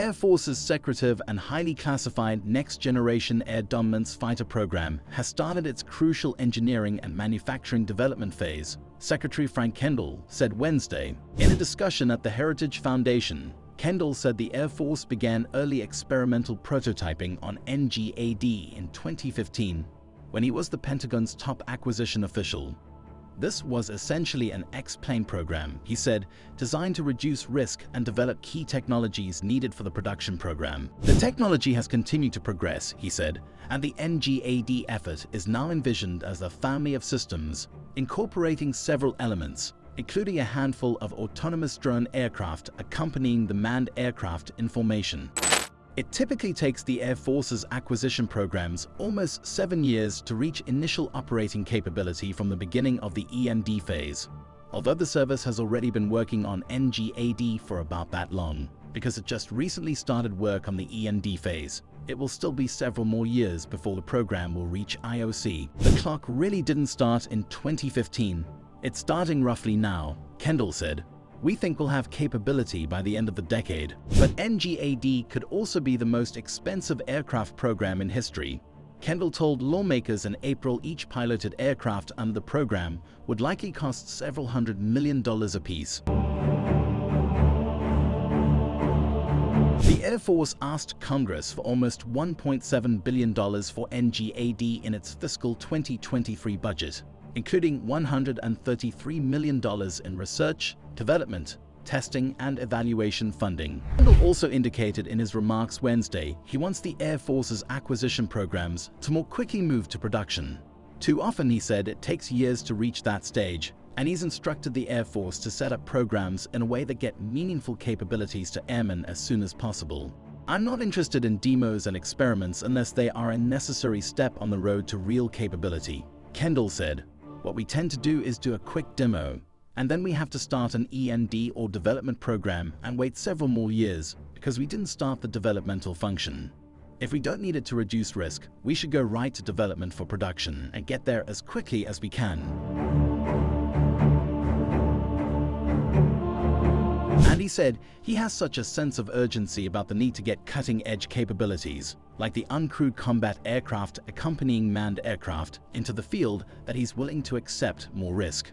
Air Force's secretive and highly classified Next-Generation Air Dominance Fighter program has started its crucial engineering and manufacturing development phase, Secretary Frank Kendall said Wednesday. In a discussion at the Heritage Foundation, Kendall said the Air Force began early experimental prototyping on NGAD in 2015 when he was the Pentagon's top acquisition official. This was essentially an X-plane program, he said, designed to reduce risk and develop key technologies needed for the production program. The technology has continued to progress, he said, and the NGAD effort is now envisioned as a family of systems incorporating several elements, including a handful of autonomous drone aircraft accompanying the manned aircraft in formation. It typically takes the Air Force's acquisition programs almost seven years to reach initial operating capability from the beginning of the EMD phase, although the service has already been working on NGAD for about that long. Because it just recently started work on the EMD phase, it will still be several more years before the program will reach IOC. The clock really didn't start in 2015. It's starting roughly now, Kendall said, we think we'll have capability by the end of the decade. But NGAD could also be the most expensive aircraft program in history. Kendall told lawmakers in April each piloted aircraft under the program would likely cost several hundred million dollars apiece. The Air Force asked Congress for almost $1.7 billion for NGAD in its fiscal 2023 budget, including $133 million in research, development, testing and evaluation funding. Kendall also indicated in his remarks Wednesday he wants the Air Force's acquisition programs to more quickly move to production. Too often, he said, it takes years to reach that stage, and he's instructed the Air Force to set up programs in a way that get meaningful capabilities to airmen as soon as possible. I'm not interested in demos and experiments unless they are a necessary step on the road to real capability, Kendall said. What we tend to do is do a quick demo, and then we have to start an EMD or development program and wait several more years because we didn't start the developmental function. If we don't need it to reduce risk, we should go right to development for production and get there as quickly as we can. And he said he has such a sense of urgency about the need to get cutting-edge capabilities, like the uncrewed combat aircraft accompanying manned aircraft, into the field that he's willing to accept more risk.